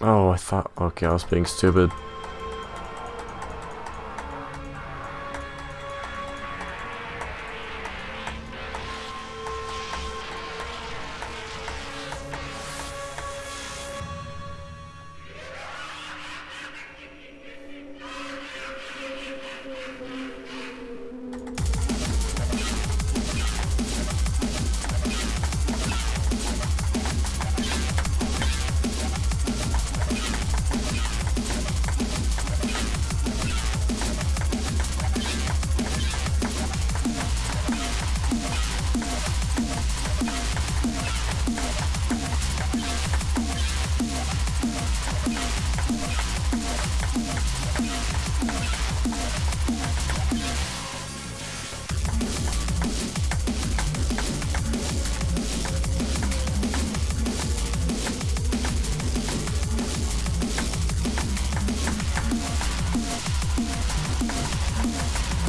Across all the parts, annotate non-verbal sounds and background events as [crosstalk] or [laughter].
Oh, I thought... Okay, I was being stupid.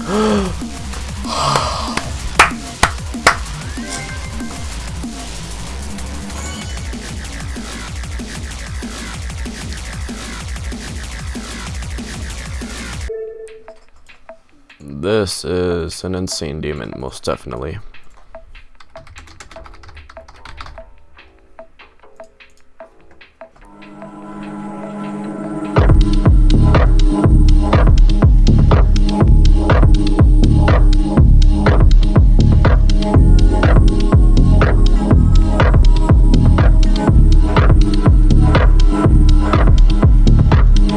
[gasps] This is an insane demon, most definitely.